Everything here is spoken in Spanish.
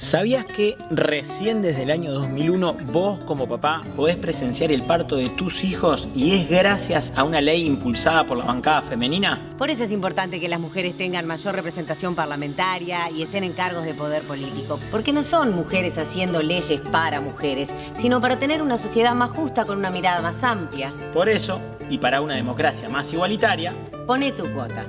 ¿Sabías que recién desde el año 2001 vos como papá podés presenciar el parto de tus hijos y es gracias a una ley impulsada por la bancada femenina? Por eso es importante que las mujeres tengan mayor representación parlamentaria y estén en cargos de poder político, porque no son mujeres haciendo leyes para mujeres, sino para tener una sociedad más justa con una mirada más amplia. Por eso, y para una democracia más igualitaria, Pone tu cuota.